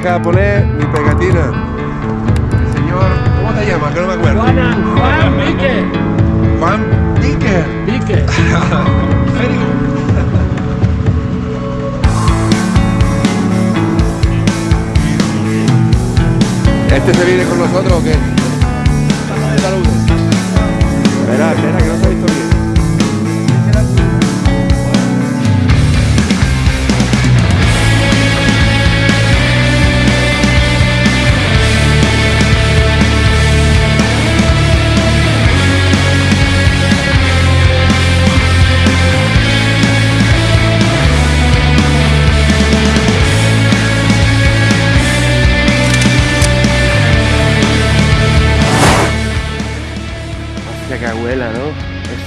a dejar poner mi pegatina. Señor, ¿cómo te llamas? Que no me acuerdo. Juana, Juan Pique. Juan. Very good. ¿Este se viene con nosotros o qué? Saludos. Espera, espera, que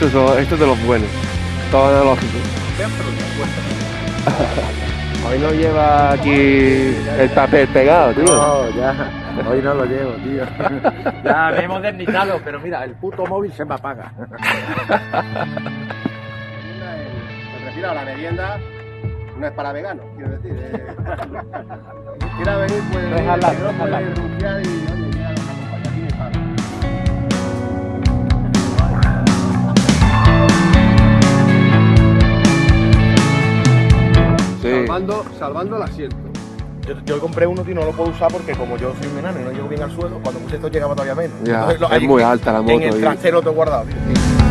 Esto es, lo- esto es de los buenos. Todo analógico. Hoy no lleva aquí el papel pegado, tío. No, ya. Hoy no lo llevo, tío. Ya me he modernizado, pero mira, el puto móvil se me apaga. Me refiero a la merienda, no es para veganos, quiero decir. Eh, quiera venir, pues. No es Salvando, salvando el asiento. Yo, yo compré uno y no lo puedo usar porque como yo soy un enano y no llego bien al suelo, cuando puse esto llegaba todavía menos. Ya, Entonces, lo- es ahí- muy alta la moto. En el y- trasero te he guardado. tío.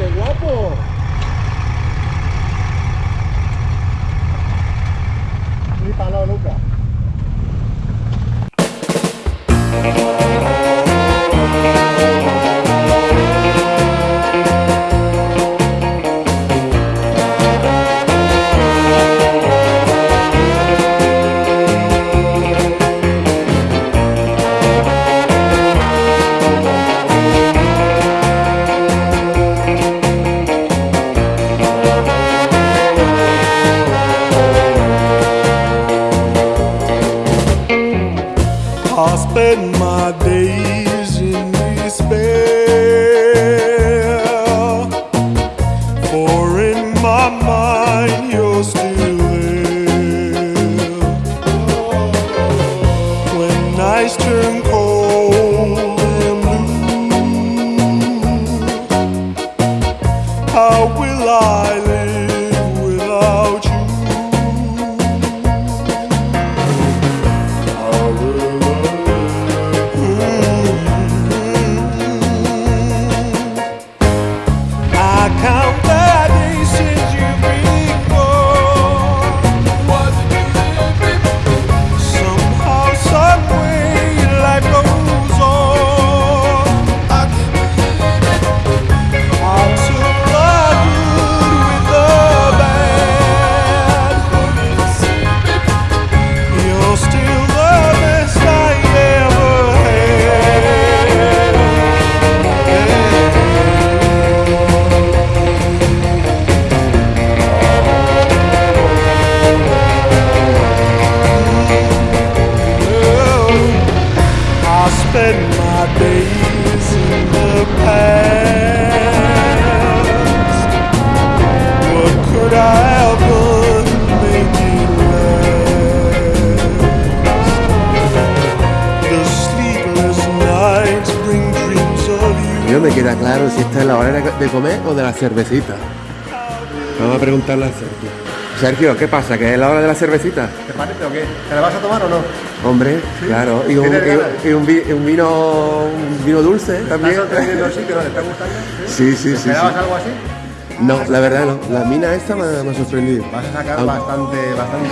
¡Qué guapo! Ni para nunca. I spend my days in despair, no me queda claro si esta es la hora de comer o de la cervecita. Vamos a preguntarle a Sergio. Sergio, ¿qué pasa? ¿Que es la hora de la cervecita? ¿Te parece o qué? ¿Te la vas a tomar o no? Hombre, claro. Y un, y- y un vi- un vino un vino dulce ¿Estás también. sorprendiendo sí, pero te está gustando? Sí, sí, ¿Te sí. esperabas sí. algo así? No, la verdad no. La mina esta me, me ha sorprendido. Vas a sacar Aunque- bastante, bastante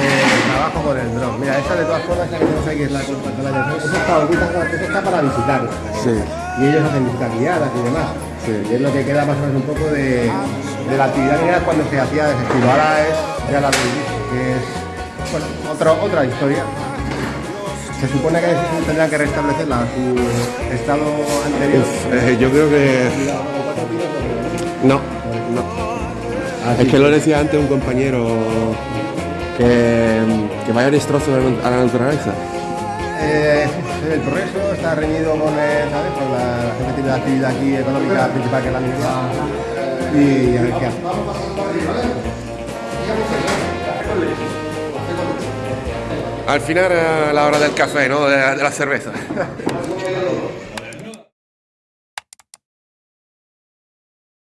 trabajo con el dron. Mira, esta de todas formas, esta que tenemos aquí es la contra Eso está, eso está para visitar. Sí. Y ellos hacen visitas guiadas y demás. Sí. Y es lo que queda más o menos un poco de, de la actividad que era cuando se hacía de estilo. Ahora es ya la que es bueno, otro, otra historia. Se supone que tendrán que restablecerla a su estado anterior. Uf, eh, yo creo que. No, no. Así Es que lo decía antes un compañero que, que vaya destrozo a la- a naturaleza. Eh, el progreso está reñido con, eh, ¿sabes? con la, gente que tiene la actividad aquí económica principal que es la minería y a ver qué hace. Al final era la hora del café, ¿no? De, de la cerveza.